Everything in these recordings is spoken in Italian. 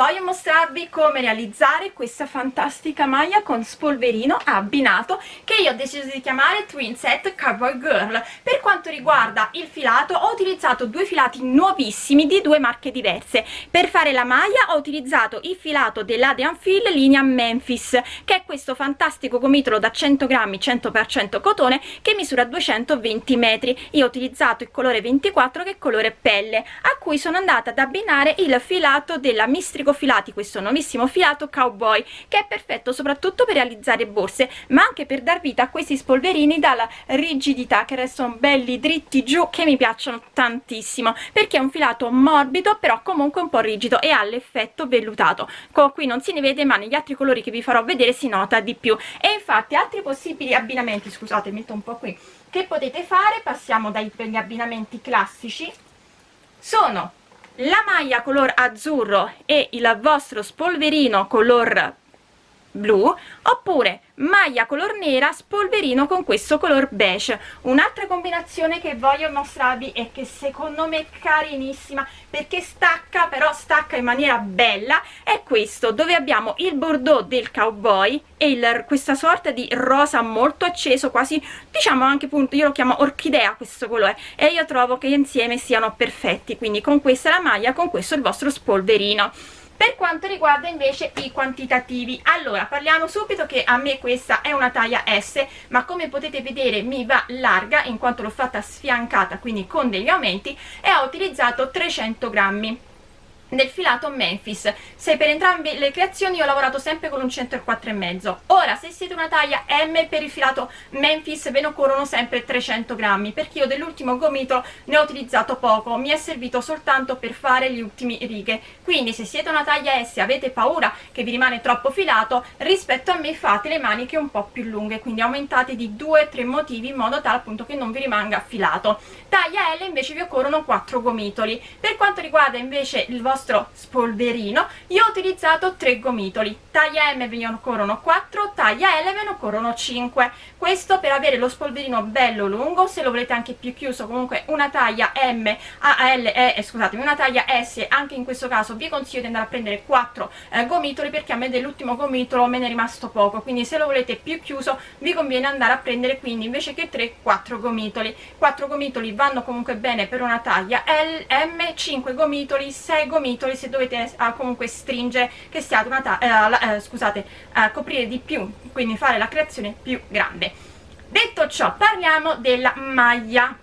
voglio mostrarvi come realizzare questa fantastica maglia con spolverino abbinato che io ho deciso di chiamare Twin Set Cowboy Girl. Per quanto riguarda il filato ho utilizzato due filati nuovissimi di due marche diverse. Per fare la maglia ho utilizzato il filato dell'Adrian Fill linea Memphis che è questo fantastico gomitolo da 100 grammi 100% cotone che misura 220 metri. Io ho utilizzato il colore 24 che è colore pelle a cui sono andata ad abbinare il filato della Mistrico Filati, questo nuovissimo filato Cowboy, che è perfetto soprattutto per realizzare borse, ma anche per dar vita a questi spolverini dalla rigidità, che restano belli dritti giù, che mi piacciono tantissimo, perché è un filato morbido, però comunque un po' rigido e ha l'effetto vellutato. Qui non si ne vede, ma negli altri colori che vi farò vedere si nota di più. E infatti altri possibili abbinamenti, scusate, metto un po' qui, che potete fare, passiamo dagli abbinamenti classici, sono la maglia color azzurro e il vostro spolverino color blu oppure maglia color nera spolverino con questo color beige. Un'altra combinazione che voglio mostrarvi e che secondo me è carinissima perché stacca però stacca in maniera bella è questo dove abbiamo il bordeaux del cowboy e il, questa sorta di rosa molto acceso quasi diciamo anche appunto io lo chiamo orchidea questo colore e io trovo che insieme siano perfetti. Quindi con questa la maglia con questo il vostro spolverino per quanto riguarda invece i quantitativi allora parliamo subito che a me questa è una taglia S ma come potete vedere mi va larga in quanto l'ho fatta sfiancata quindi con degli aumenti e ho utilizzato 300 grammi nel filato Memphis. Se per entrambe le creazioni ho lavorato sempre con un 104,5 ora se siete una taglia M per il filato Memphis ve ne occorrono sempre 300 grammi perché io dell'ultimo gomitolo ne ho utilizzato poco. Mi è servito soltanto per fare gli ultimi righe. Quindi se siete una taglia S e avete paura che vi rimane troppo filato rispetto a me fate le maniche un po' più lunghe. Quindi aumentate di 2-3 motivi in modo tale appunto che non vi rimanga filato. Taglia L invece vi occorrono 4 gomitoli. Per quanto riguarda invece il vostro vostro spolverino io ho utilizzato 3 gomitoli. Taglia M ve ne occorrono 4 taglia L ve ne occorrono 5 questo per avere lo spolverino bello lungo se lo volete anche più chiuso comunque una taglia M a L eh, scusatemi una taglia S anche in questo caso vi consiglio di andare a prendere 4 eh, gomitoli perché a me dell'ultimo gomitolo me ne è rimasto poco. Quindi se lo volete più chiuso vi conviene andare a prendere quindi invece che 3 4 gomitoli. 4 gomitoli vanno comunque bene per una taglia L, M 5 gomitoli 6 gomitoli gomitoli se dovete uh, comunque stringere che siate una uh, uh, scusate coprire di più quindi fare la creazione più grande. Detto ciò parliamo della maglia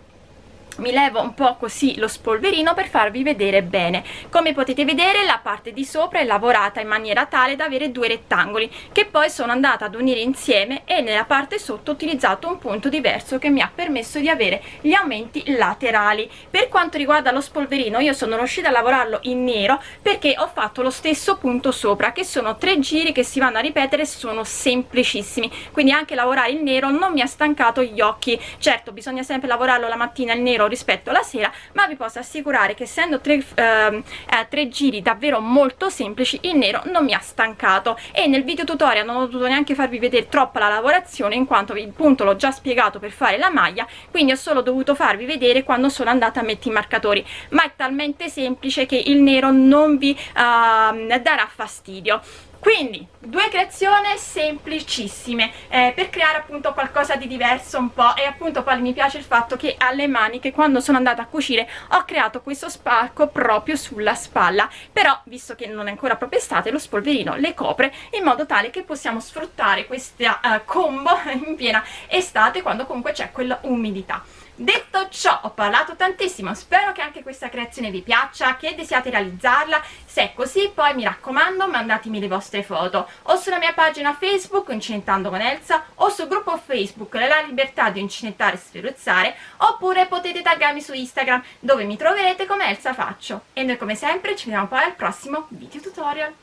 mi levo un po' così lo spolverino per farvi vedere bene. Come potete vedere la parte di sopra è lavorata in maniera tale da avere due rettangoli che poi sono andata ad unire insieme e nella parte sotto ho utilizzato un punto diverso che mi ha permesso di avere gli aumenti laterali. Per quanto riguarda lo spolverino io sono riuscita a lavorarlo in nero perché ho fatto lo stesso punto sopra che sono tre giri che si vanno a ripetere sono semplicissimi. Quindi anche lavorare il nero non mi ha stancato gli occhi. Certo bisogna sempre lavorarlo la mattina il nero rispetto alla sera ma vi posso assicurare che essendo tre, eh, eh, tre giri davvero molto semplici il nero non mi ha stancato. E nel video tutorial non ho dovuto neanche farvi vedere troppa la lavorazione in quanto il punto l'ho già spiegato per fare la maglia quindi ho solo dovuto farvi vedere quando sono andata a mettere i marcatori. Ma è talmente semplice che il nero non vi uh, darà fastidio quindi due creazioni semplicissime eh, per creare appunto qualcosa di diverso un po' e appunto poi mi piace il fatto che alle maniche quando sono andata a cucire ho creato questo spacco proprio sulla spalla. Però visto che non è ancora proprio estate lo spolverino le copre in modo tale che possiamo sfruttare questa uh, combo in piena estate quando comunque c'è quella umidità detto ciò ho parlato tantissimo. Spero che anche questa creazione vi piaccia che desiate realizzarla. Se è così poi mi raccomando mandatemi le vostre foto. O sulla mia pagina facebook Incinentando con Elsa o sul gruppo facebook La Libertà di Incinettare e Sferuzzare oppure potete taggarmi su Instagram dove mi troverete come Elsa Faccio. E noi come sempre ci vediamo poi al prossimo video tutorial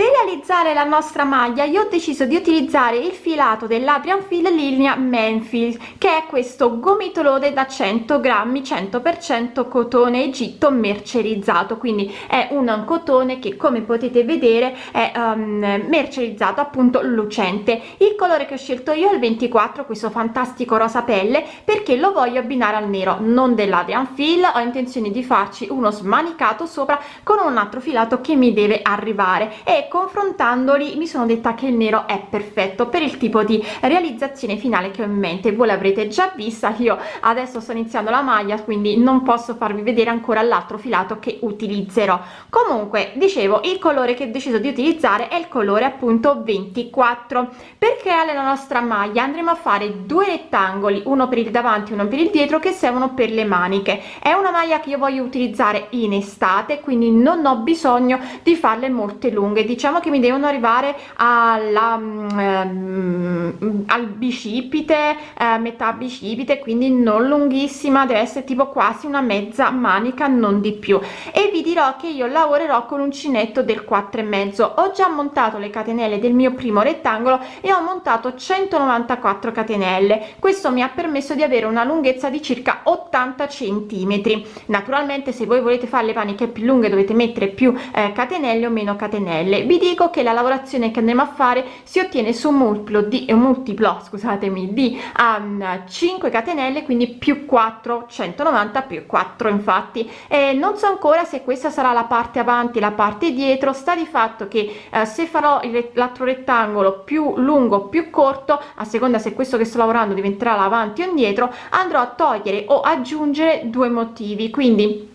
per realizzare la nostra maglia io ho deciso di utilizzare il filato dell'Adrian Fil linea Menfil che è questo gomitolone da 100 grammi 100% cotone egitto mercerizzato. Quindi è un cotone che come potete vedere è um, mercerizzato appunto lucente. Il colore che ho scelto io è il 24 questo fantastico rosa pelle perché lo voglio abbinare al nero non dell'Adrian Fil ho intenzione di farci uno smanicato sopra con un altro filato che mi deve arrivare. E confrontandoli mi sono detta che il nero è perfetto per il tipo di realizzazione finale che ho in mente. Voi l'avrete già vista io adesso sto iniziando la maglia quindi non posso farvi vedere ancora l'altro filato che utilizzerò. Comunque dicevo il colore che ho deciso di utilizzare è il colore appunto 24 per creare la nostra maglia? Andremo a fare due rettangoli uno per il davanti uno per il dietro che servono per le maniche. È una maglia che io voglio utilizzare in estate quindi non ho bisogno di farle molte lunghe diciamo che mi devono arrivare alla um, al bicipite eh, metà bicipite quindi non lunghissima deve essere tipo quasi una mezza manica non di più. E vi dirò che io lavorerò con uncinetto del 4 e mezzo. Ho già montato le catenelle del mio primo rettangolo e ho montato 194 catenelle. Questo mi ha permesso di avere una lunghezza di circa 80 centimetri. Naturalmente se voi volete fare le maniche più lunghe dovete mettere più eh, catenelle o meno catenelle vi dico che la lavorazione che andremo a fare si ottiene su un multiplo di un multiplo scusatemi di um, 5 catenelle quindi più 4 190 più 4 infatti. E non so ancora se questa sarà la parte avanti la parte dietro. Sta di fatto che eh, se farò l'altro rettangolo più lungo più corto a seconda se questo che sto lavorando diventerà l'avanti o indietro andrò a togliere o aggiungere due motivi. Quindi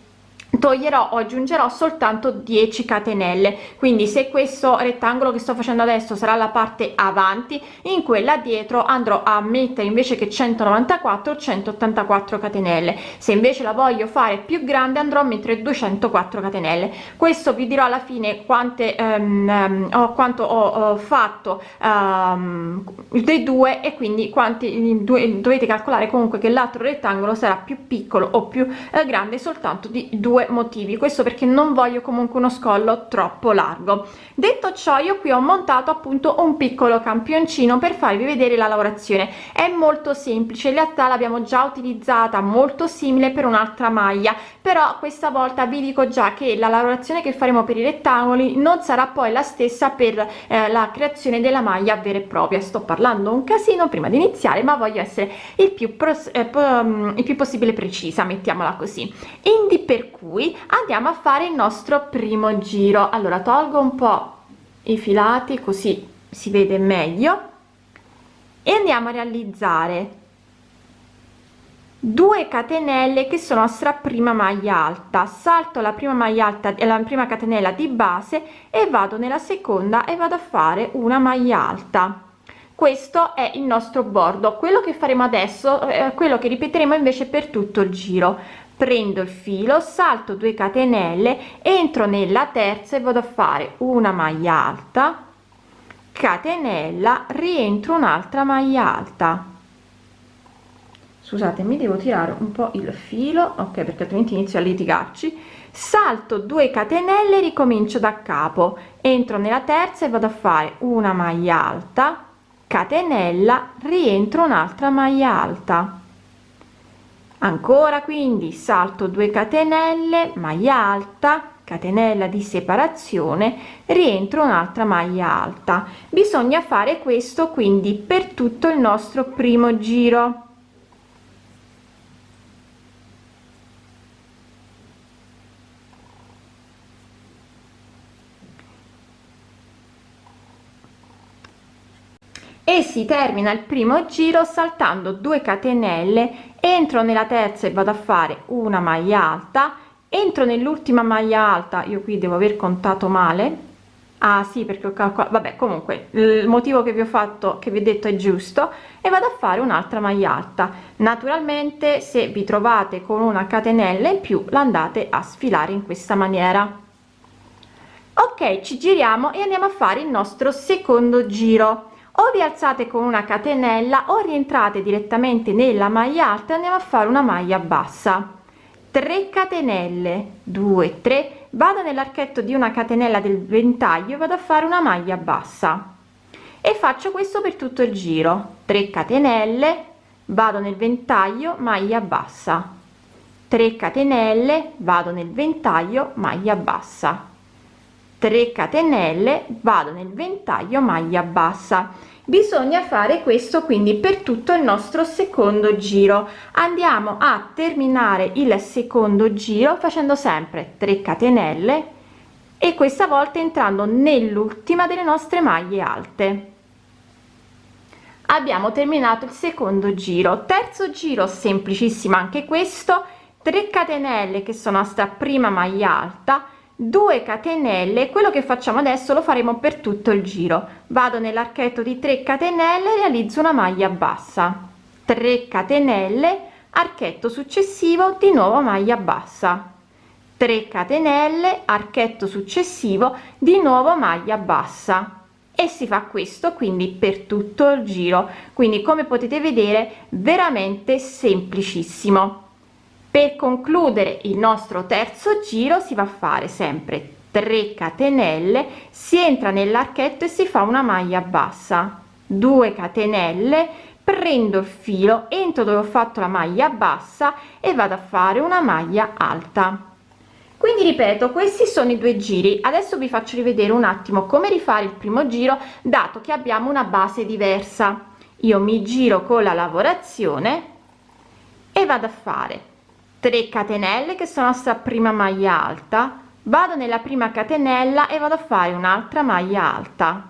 toglierò o aggiungerò soltanto 10 catenelle. Quindi se questo rettangolo che sto facendo adesso sarà la parte avanti in quella dietro andrò a mettere invece che 194 184 catenelle. Se invece la voglio fare più grande andrò a mettere 204 catenelle. Questo vi dirò alla fine quante um, ho quanto ho, ho fatto um, dei due e quindi quanti due, dovete calcolare comunque che l'altro rettangolo sarà più piccolo o più eh, grande soltanto di due motivi. Questo perché non voglio comunque uno scollo troppo largo. Detto ciò io qui ho montato appunto un piccolo campioncino per farvi vedere la lavorazione. È molto semplice in realtà l'abbiamo già utilizzata molto simile per un'altra maglia. Però questa volta vi dico già che la lavorazione che faremo per i rettangoli non sarà poi la stessa per eh, la creazione della maglia vera e propria. Sto parlando un casino prima di iniziare ma voglio essere il più, eh, il più possibile precisa mettiamola così. Indi per cui cui andiamo a fare il nostro primo giro. Allora tolgo un po i filati così si vede meglio. E andiamo a realizzare 2 catenelle che sono nostra prima maglia alta. Salto la prima maglia alta e la prima catenella di base e vado nella seconda e vado a fare una maglia alta. Questo è il nostro bordo. Quello che faremo adesso è quello che ripeteremo invece per tutto il giro prendo il filo salto 2 catenelle entro nella terza e vado a fare una maglia alta. Catenella rientro un'altra maglia alta. Scusate mi devo tirare un po il filo ok perché altrimenti inizio a litigarci. Salto 2 catenelle ricomincio da capo. Entro nella terza e vado a fare una maglia alta. Catenella rientro un'altra maglia alta ancora quindi salto 2 catenelle maglia alta catenella di separazione rientro un'altra maglia alta. Bisogna fare questo quindi per tutto il nostro primo giro. E si termina il primo giro saltando 2 catenelle entro nella terza e vado a fare una maglia alta. Entro nell'ultima maglia alta io qui devo aver contato male. Ah sì perché ho calcolato vabbè comunque il motivo che vi ho fatto che vi ho detto è giusto e vado a fare un'altra maglia alta. Naturalmente se vi trovate con una catenella in più l'andate a sfilare in questa maniera. Ok ci giriamo e andiamo a fare il nostro secondo giro o vi alzate con una catenella o rientrate direttamente nella maglia alta andiamo a fare una maglia bassa. 3 catenelle 2 3 vado nell'archetto di una catenella del ventaglio vado a fare una maglia bassa. E faccio questo per tutto il giro. 3 catenelle vado nel ventaglio maglia bassa. 3 catenelle vado nel ventaglio maglia bassa 3 catenelle vado nel ventaglio maglia bassa. Bisogna fare questo quindi per tutto il nostro secondo giro. Andiamo a terminare il secondo giro facendo sempre 3 catenelle e questa volta entrando nell'ultima delle nostre maglie alte. Abbiamo terminato il secondo giro. Terzo giro semplicissimo anche questo. 3 catenelle che sono sta prima maglia alta 2 catenelle quello che facciamo adesso lo faremo per tutto il giro. Vado nell'archetto di 3 catenelle realizzo una maglia bassa. 3 catenelle archetto successivo di nuovo maglia bassa. 3 catenelle archetto successivo di nuovo maglia bassa. E si fa questo quindi per tutto il giro. Quindi come potete vedere veramente semplicissimo per concludere il nostro terzo giro si va a fare sempre 3 catenelle si entra nell'archetto e si fa una maglia bassa. 2 catenelle prendo il filo entro dove ho fatto la maglia bassa e vado a fare una maglia alta. Quindi ripeto questi sono i due giri. Adesso vi faccio rivedere un attimo come rifare il primo giro dato che abbiamo una base diversa. Io mi giro con la lavorazione e vado a fare 3 catenelle che sono sta prima maglia alta. Vado nella prima catenella e vado a fare un'altra maglia alta.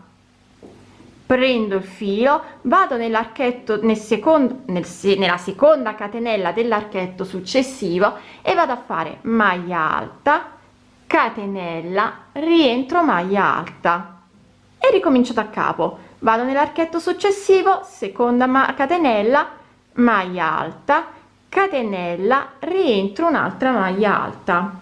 Prendo il filo vado nell'archetto nel secondo nel, nella seconda catenella dell'archetto successivo e vado a fare maglia alta catenella rientro maglia alta. E ricomincio da capo. Vado nell'archetto successivo seconda catenella maglia alta catenella rientro un'altra maglia alta.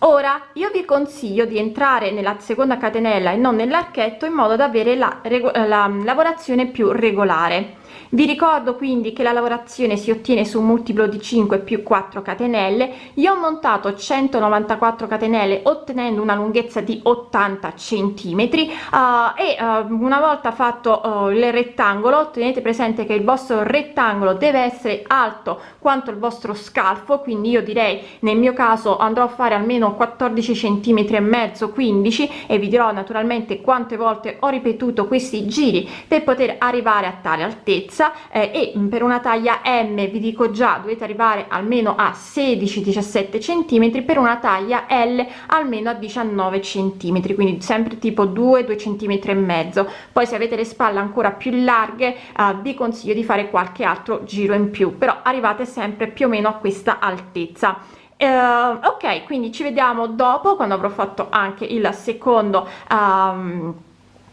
Ora io vi consiglio di entrare nella seconda catenella e non nell'archetto in modo da avere la, la lavorazione più regolare vi ricordo quindi che la lavorazione si ottiene su un multiplo di 5 più 4 catenelle. Io ho montato 194 catenelle ottenendo una lunghezza di 80 centimetri. Uh, e uh, una volta fatto uh, il rettangolo tenete presente che il vostro rettangolo deve essere alto quanto il vostro scalfo. Quindi io direi nel mio caso andrò a fare almeno 14 centimetri e mezzo 15 e vi dirò naturalmente quante volte ho ripetuto questi giri per poter arrivare a tale altezza lunghezza eh, e per una taglia m vi dico già dovete arrivare almeno a 16 17 centimetri per una taglia l almeno a 19 centimetri quindi sempre tipo 2 2 centimetri e mezzo. Poi se avete le spalle ancora più larghe eh, vi consiglio di fare qualche altro giro in più però arrivate sempre più o meno a questa altezza. Uh, ok quindi ci vediamo dopo quando avrò fatto anche il secondo um,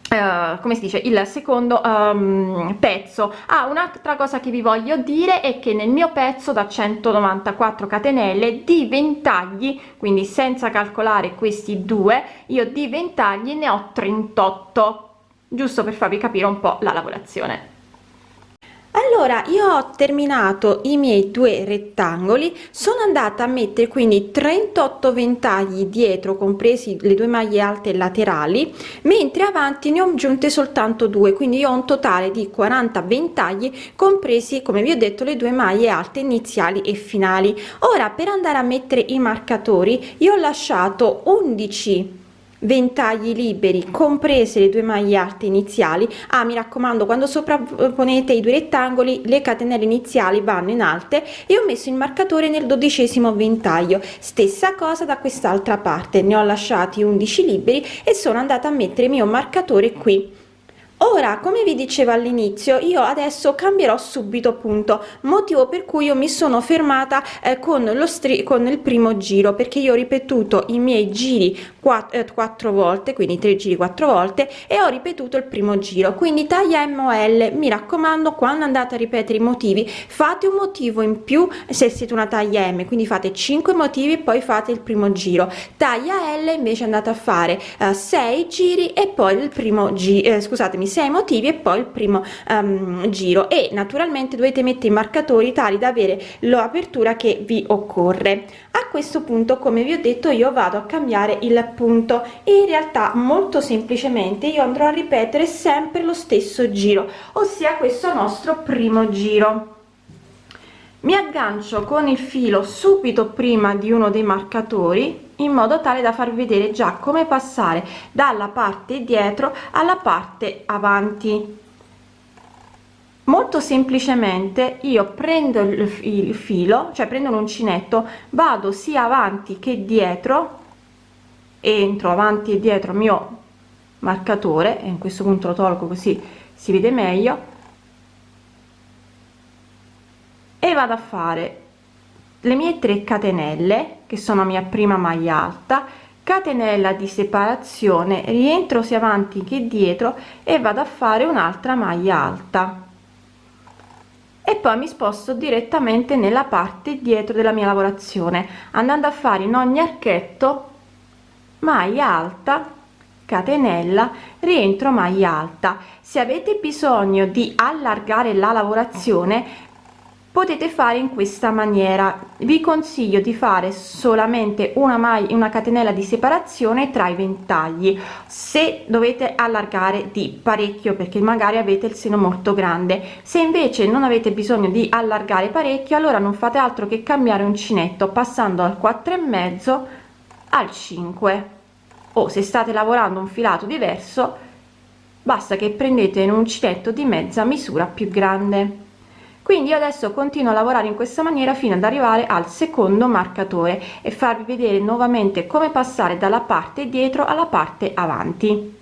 Uh, come si dice il secondo um, pezzo. Ah, un'altra cosa che vi voglio dire è che nel mio pezzo da 194 catenelle di ventagli quindi senza calcolare questi due io di ventagli ne ho 38 giusto per farvi capire un po la lavorazione allora io ho terminato i miei due rettangoli sono andata a mettere quindi 38 ventagli dietro compresi le due maglie alte laterali mentre avanti ne ho aggiunte soltanto due quindi ho un totale di 40 ventagli compresi come vi ho detto le due maglie alte iniziali e finali. Ora per andare a mettere i marcatori io ho lasciato 11 ventagli liberi comprese le due maglie alte iniziali. Ah mi raccomando quando sovrapponete i due rettangoli le catenelle iniziali vanno in alte e ho messo il marcatore nel dodicesimo ventaglio. Stessa cosa da quest'altra parte ne ho lasciati 11 liberi e sono andata a mettere il mio marcatore qui ora come vi dicevo all'inizio io adesso cambierò subito punto motivo per cui io mi sono fermata eh, con lo con il primo giro perché io ho ripetuto i miei giri quattro, eh, quattro volte quindi tre giri quattro volte e ho ripetuto il primo giro. Quindi taglia mol mi raccomando quando andate a ripetere i motivi fate un motivo in più se siete una taglia m quindi fate 5 motivi e poi fate il primo giro. Taglia l invece andate a fare eh, 6 giri e poi il primo giro eh, scusatemi primi sei motivi e poi il primo um, giro. E naturalmente dovete mettere i marcatori tali da avere l'apertura che vi occorre. A questo punto come vi ho detto io vado a cambiare il punto. E in realtà molto semplicemente io andrò a ripetere sempre lo stesso giro ossia questo nostro primo giro. Mi aggancio con il filo subito prima di uno dei marcatori in modo tale da farvi vedere già come passare dalla parte dietro alla parte avanti. Molto semplicemente io prendo il filo cioè prendo l'uncinetto vado sia avanti che dietro entro avanti e dietro mio marcatore e in questo punto lo tolgo così si vede meglio e vado a fare le mie 3 catenelle che sono mia prima maglia alta catenella di separazione rientro sia avanti che dietro e vado a fare un'altra maglia alta. E poi mi sposto direttamente nella parte dietro della mia lavorazione andando a fare in ogni archetto maglia alta catenella rientro maglia alta. Se avete bisogno di allargare la lavorazione potete fare in questa maniera. Vi consiglio di fare solamente una maglia una catenella di separazione tra i ventagli. Se dovete allargare di parecchio perché magari avete il seno molto grande. Se invece non avete bisogno di allargare parecchio allora non fate altro che cambiare uncinetto passando al 4 e mezzo al 5 o se state lavorando un filato diverso basta che prendete un uncinetto di mezza misura più grande quindi adesso continuo a lavorare in questa maniera fino ad arrivare al secondo marcatore e farvi vedere nuovamente come passare dalla parte dietro alla parte avanti.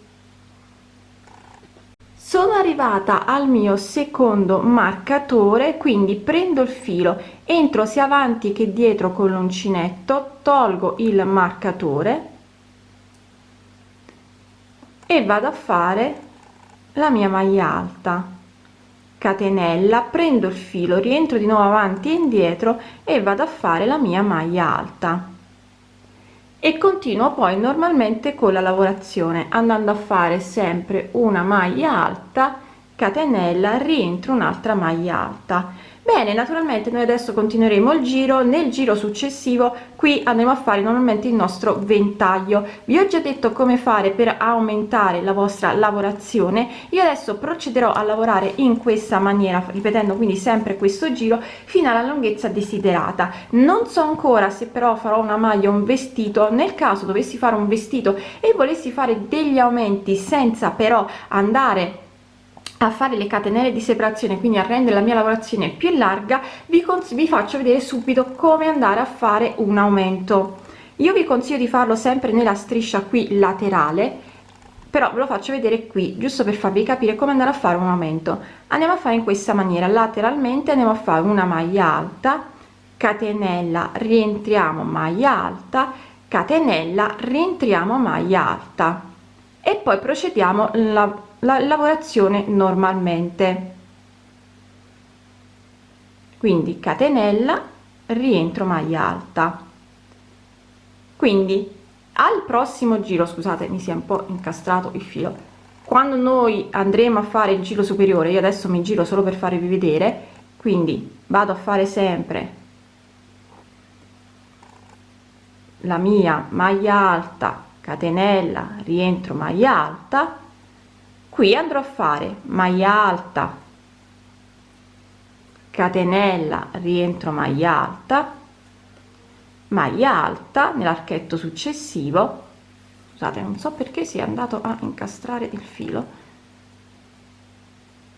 Sono arrivata al mio secondo marcatore quindi prendo il filo entro sia avanti che dietro con l'uncinetto tolgo il marcatore e vado a fare la mia maglia alta catenella prendo il filo rientro di nuovo avanti e indietro e vado a fare la mia maglia alta. E continuo poi normalmente con la lavorazione andando a fare sempre una maglia alta catenella rientro un'altra maglia alta bene naturalmente noi adesso continueremo il giro. Nel giro successivo qui andremo a fare normalmente il nostro ventaglio. Vi ho già detto come fare per aumentare la vostra lavorazione. Io adesso procederò a lavorare in questa maniera ripetendo quindi sempre questo giro fino alla lunghezza desiderata. Non so ancora se però farò una maglia un vestito. Nel caso dovessi fare un vestito e volessi fare degli aumenti senza però andare a fare le catenelle di separazione quindi a rendere la mia lavorazione più larga vi, vi faccio vedere subito come andare a fare un aumento. Io vi consiglio di farlo sempre nella striscia qui laterale però ve lo faccio vedere qui giusto per farvi capire come andare a fare un aumento. Andiamo a fare in questa maniera lateralmente andiamo a fare una maglia alta catenella rientriamo maglia alta catenella rientriamo maglia alta. E poi procediamo la la lavorazione normalmente. Quindi catenella rientro maglia alta. Quindi al prossimo giro scusate mi si è un po incastrato il filo quando noi andremo a fare il giro superiore io adesso mi giro solo per farvi vedere quindi vado a fare sempre la mia maglia alta catenella rientro maglia alta qui andrò a fare maglia alta catenella rientro maglia alta maglia alta nell'archetto successivo. Scusate non so perché si è andato a incastrare il filo.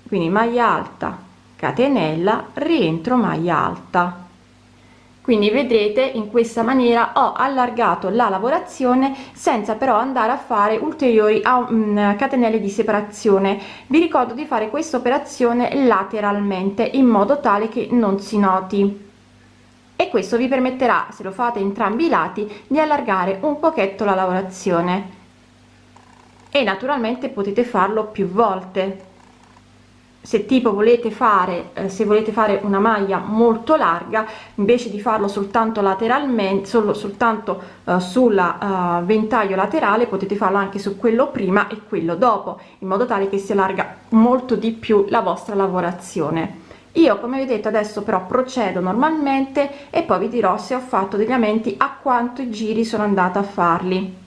Quindi maglia alta catenella rientro maglia alta quindi vedrete in questa maniera ho allargato la lavorazione senza però andare a fare ulteriori mm, catenelle di separazione. Vi ricordo di fare questa operazione lateralmente in modo tale che non si noti. E questo vi permetterà se lo fate entrambi i lati di allargare un pochetto la lavorazione. E naturalmente potete farlo più volte se tipo volete fare eh, se volete fare una maglia molto larga invece di farlo soltanto lateralmente solo soltanto eh, sulla uh, ventaglio laterale potete farlo anche su quello prima e quello dopo in modo tale che si allarga molto di più la vostra lavorazione. Io come vedete adesso però procedo normalmente e poi vi dirò se ho fatto degli aumenti a quanto giri sono andata a farli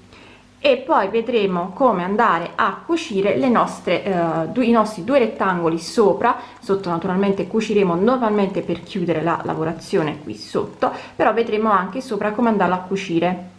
e poi vedremo come andare a cucire le nostre eh, due, i nostri due rettangoli sopra. Sotto naturalmente cuciremo normalmente per chiudere la lavorazione qui sotto però vedremo anche sopra come andarla a cucire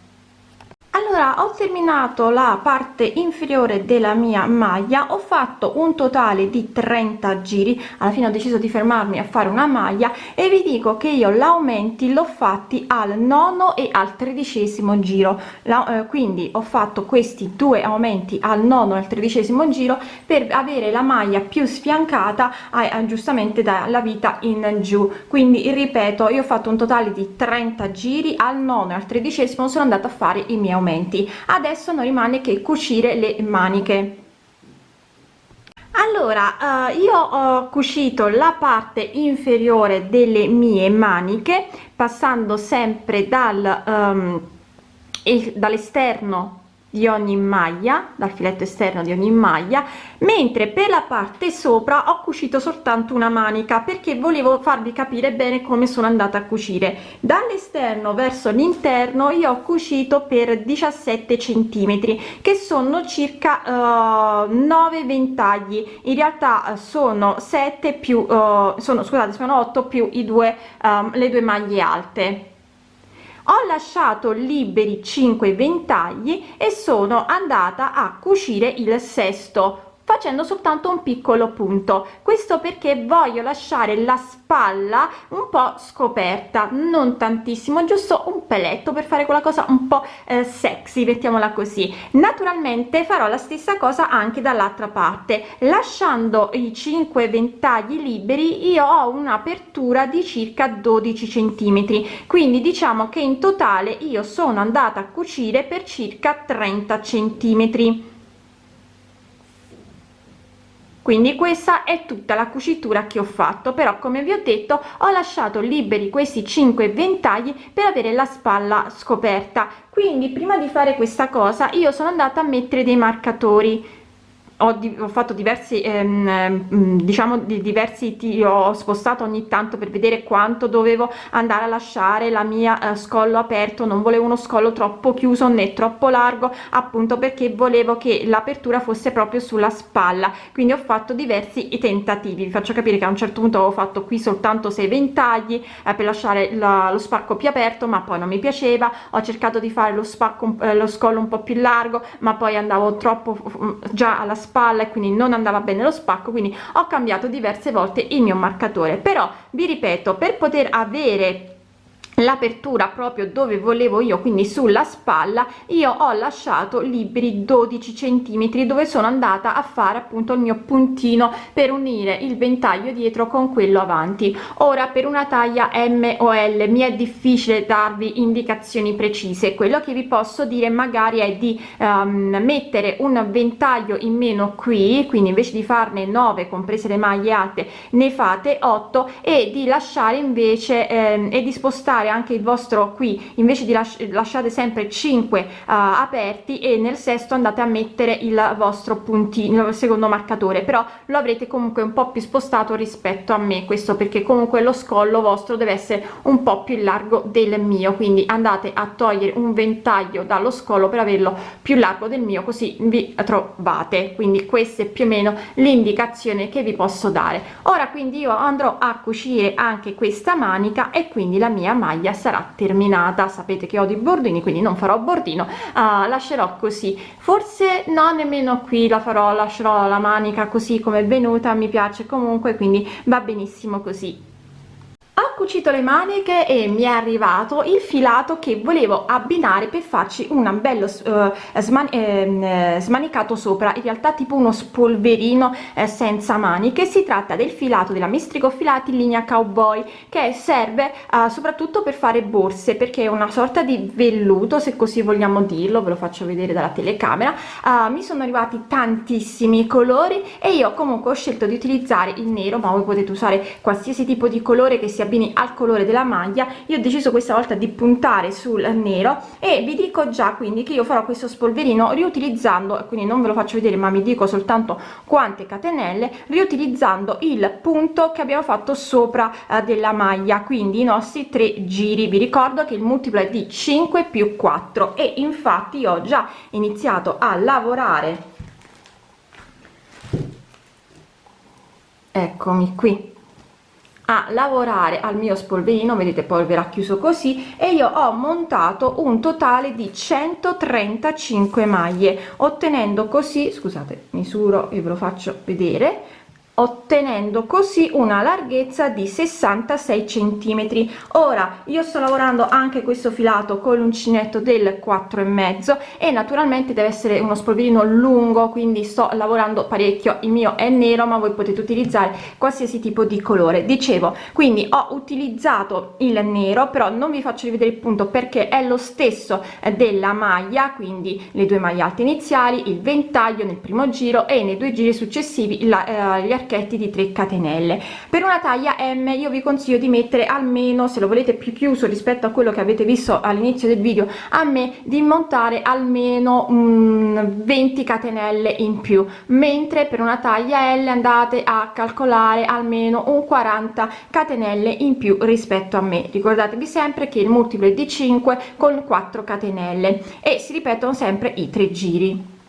allora ho terminato la parte inferiore della mia maglia ho fatto un totale di 30 giri. Alla fine ho deciso di fermarmi a fare una maglia e vi dico che io l'aumenti l'ho fatti al nono e al tredicesimo giro. La, eh, quindi ho fatto questi due aumenti al nono e al tredicesimo giro per avere la maglia più sfiancata a, a, giustamente dalla vita in giù. Quindi ripeto io ho fatto un totale di 30 giri al nono e al tredicesimo sono andata a fare i miei aumenti adesso non rimane che cucire le maniche. Allora uh, io ho cucito la parte inferiore delle mie maniche passando sempre dal um, dall'esterno di ogni maglia dal filetto esterno di ogni maglia mentre per la parte sopra ho cucito soltanto una manica perché volevo farvi capire bene come sono andata a cucire. Dall'esterno verso l'interno io ho cucito per 17 centimetri che sono circa uh, 9 ventagli. In realtà sono 7 più uh, sono scusate sono 8 più i due um, le due maglie alte ho lasciato liberi 5 ventagli e sono andata a cucire il sesto facendo soltanto un piccolo punto. Questo perché voglio lasciare la spalla un po scoperta non tantissimo giusto un peletto per fare quella cosa un po eh, sexy mettiamola così. Naturalmente farò la stessa cosa anche dall'altra parte. Lasciando i 5 ventagli liberi io ho un'apertura di circa 12 centimetri. Quindi diciamo che in totale io sono andata a cucire per circa 30 centimetri quindi questa è tutta la cucitura che ho fatto però come vi ho detto ho lasciato liberi questi 5 ventagli per avere la spalla scoperta. Quindi prima di fare questa cosa io sono andata a mettere dei marcatori ho, ho fatto diversi ehm, ehm diciamo di diversi ho spostato ogni tanto per vedere quanto dovevo andare a lasciare la mia eh, scollo aperto. Non volevo uno scollo troppo chiuso né troppo largo appunto perché volevo che l'apertura fosse proprio sulla spalla. Quindi ho fatto diversi tentativi. Vi faccio capire che a un certo punto ho fatto qui soltanto 6 ventagli eh, per lasciare la, lo spacco più aperto ma poi non mi piaceva. Ho cercato di fare lo spacco eh, lo scollo un po più largo ma poi andavo troppo già alla spalla spalla e quindi non andava bene lo spacco quindi ho cambiato diverse volte il mio marcatore. Però vi ripeto per poter avere l'apertura proprio dove volevo io quindi sulla spalla io ho lasciato liberi 12 centimetri dove sono andata a fare appunto il mio puntino per unire il ventaglio dietro con quello avanti. Ora per una taglia m o l mi è difficile darvi indicazioni precise. Quello che vi posso dire magari è di um, mettere un ventaglio in meno qui quindi invece di farne 9 comprese le maglie alte ne fate 8 e di lasciare invece ehm, e di spostare anche il vostro qui invece di lasci lasciate sempre 5 uh, aperti e nel sesto andate a mettere il vostro puntino il secondo marcatore. Però lo avrete comunque un po più spostato rispetto a me questo perché comunque lo scollo vostro deve essere un po più largo del mio. Quindi andate a togliere un ventaglio dallo scollo per averlo più largo del mio così vi trovate. Quindi questa è più o meno l'indicazione che vi posso dare. Ora quindi io andrò a cucire anche questa manica e quindi la mia maglia maglia sarà terminata. Sapete che ho di bordini quindi non farò bordino. Uh, lascerò così. Forse no nemmeno qui la farò lascerò la manica così come è venuta mi piace comunque quindi va benissimo così cucito le maniche e mi è arrivato il filato che volevo abbinare per farci un bello uh, sman eh, smanicato sopra. In realtà tipo uno spolverino eh, senza maniche. Si tratta del filato della mistrico filati in linea cowboy che serve uh, soprattutto per fare borse perché è una sorta di velluto se così vogliamo dirlo ve lo faccio vedere dalla telecamera. Uh, mi sono arrivati tantissimi colori e io comunque ho scelto di utilizzare il nero ma voi potete usare qualsiasi tipo di colore che si abbini al colore della maglia io ho deciso questa volta di puntare sul nero e vi dico già quindi che io farò questo spolverino riutilizzando quindi non ve lo faccio vedere ma mi dico soltanto quante catenelle riutilizzando il punto che abbiamo fatto sopra eh, della maglia quindi i nostri tre giri. Vi ricordo che il multiplo è di 5 più 4 e infatti ho già iniziato a lavorare. Eccomi qui a lavorare al mio spolverino vedete poi verrà chiuso così e io ho montato un totale di 135 maglie ottenendo così scusate misuro e ve lo faccio vedere ottenendo così una larghezza di 66 centimetri. Ora io sto lavorando anche questo filato con l'uncinetto del 4 e mezzo e naturalmente deve essere uno spolverino lungo quindi sto lavorando parecchio. Il mio è nero ma voi potete utilizzare qualsiasi tipo di colore. Dicevo quindi ho utilizzato il nero però non vi faccio rivedere il punto perché è lo stesso della maglia quindi le due maglie alte iniziali il ventaglio nel primo giro e nei due giri successivi la, eh, gli archetti di 3 catenelle. Per una taglia m io vi consiglio di mettere almeno se lo volete più chiuso rispetto a quello che avete visto all'inizio del video a me di montare almeno um, 20 catenelle in più. Mentre per una taglia l andate a calcolare almeno un 40 catenelle in più rispetto a me. Ricordatevi sempre che il multiplo è di 5 con 4 catenelle e si ripetono sempre i tre giri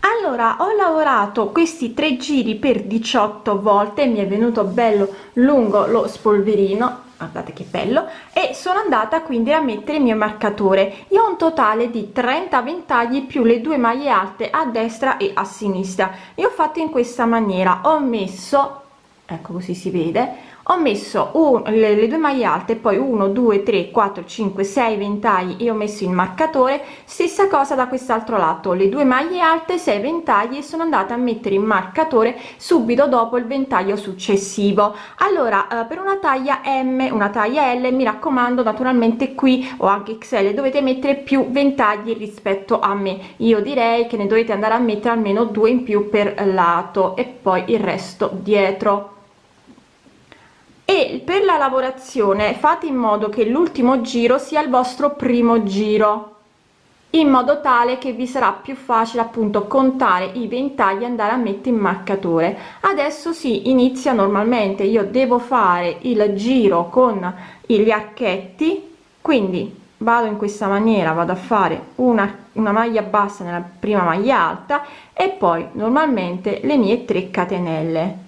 allora ho lavorato questi tre giri per 18 volte mi è venuto bello lungo lo spolverino guardate che bello e sono andata quindi a mettere il mio marcatore. Io ho un totale di 30 ventagli più le due maglie alte a destra e a sinistra. Io ho fatto in questa maniera ho messo ecco così si vede ho messo un, le, le due maglie alte poi 1 2 3 4 5 6 ventagli. E ho messo il marcatore. Stessa cosa da quest'altro lato. Le due maglie alte 6 ventagli e sono andata a mettere il marcatore subito dopo il ventaglio successivo. Allora eh, per una taglia m una taglia l mi raccomando naturalmente qui o anche xl dovete mettere più ventagli rispetto a me. Io direi che ne dovete andare a mettere almeno due in più per lato e poi il resto dietro e per la lavorazione fate in modo che l'ultimo giro sia il vostro primo giro in modo tale che vi sarà più facile appunto contare i ventagli andare a mettere in marcatore. Adesso si inizia normalmente. Io devo fare il giro con gli archetti quindi vado in questa maniera vado a fare una, una maglia bassa nella prima maglia alta e poi normalmente le mie 3 catenelle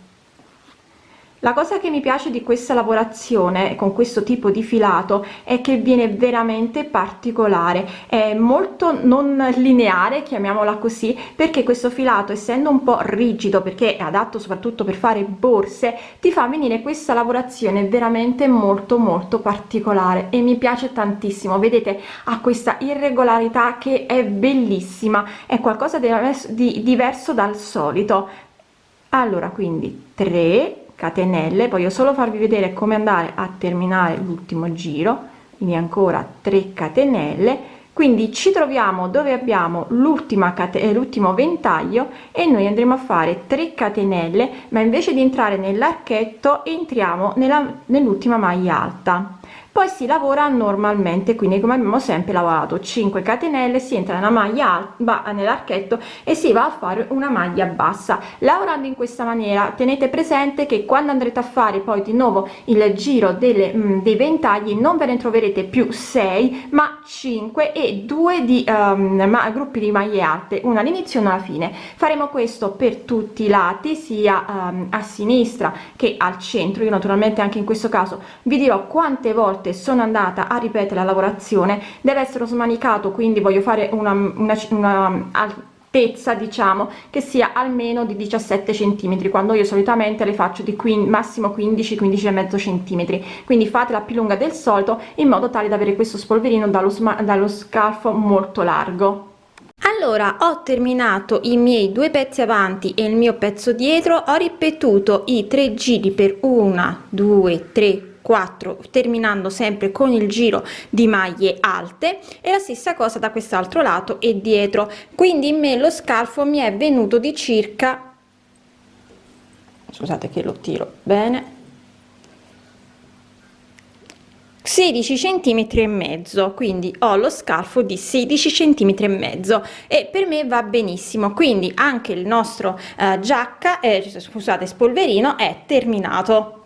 la cosa che mi piace di questa lavorazione con questo tipo di filato è che viene veramente particolare. È molto non lineare chiamiamola così perché questo filato essendo un po rigido perché è adatto soprattutto per fare borse ti fa venire questa lavorazione veramente molto molto particolare. E mi piace tantissimo. Vedete ha questa irregolarità che è bellissima. È qualcosa di diverso dal solito. Allora quindi 3 catenelle. Voglio solo farvi vedere come andare a terminare l'ultimo giro. Quindi ancora 3 catenelle. Quindi ci troviamo dove abbiamo l'ultima catena l'ultimo ventaglio e noi andremo a fare 3 catenelle. Ma invece di entrare nell'archetto entriamo nell'ultima maglia alta poi si lavora normalmente quindi come abbiamo sempre lavorato 5 catenelle si entra nella maglia alta nell'archetto e si va a fare una maglia bassa. Lavorando in questa maniera tenete presente che quando andrete a fare poi di nuovo il giro delle mh, mm, dei ventagli non ve ne troverete più 6 ma 5 e 2 di um, ma, gruppi di maglie alte una all'inizio e una alla fine. Faremo questo per tutti i lati sia um, a sinistra che al centro. Io naturalmente anche in questo caso vi dirò quante volte volte sono andata a ripetere la lavorazione. Deve essere smanicato quindi voglio fare una, una, una altezza diciamo che sia almeno di 17 centimetri quando io solitamente le faccio di qui massimo 15 15 e mezzo centimetri. Quindi fatela più lunga del solito in modo tale da avere questo spolverino dallo, dallo scalfo molto largo. Allora ho terminato i miei due pezzi avanti e il mio pezzo dietro. Ho ripetuto i tre giri per una due tre 4 terminando sempre con il giro di maglie alte e la stessa cosa da quest'altro lato e dietro. Quindi in me lo scalfo mi è venuto di circa scusate che lo tiro bene 16 centimetri e mezzo. Quindi ho lo scalfo di 16 centimetri e mezzo e per me va benissimo. Quindi anche il nostro eh, giacca eh, scusate spolverino è terminato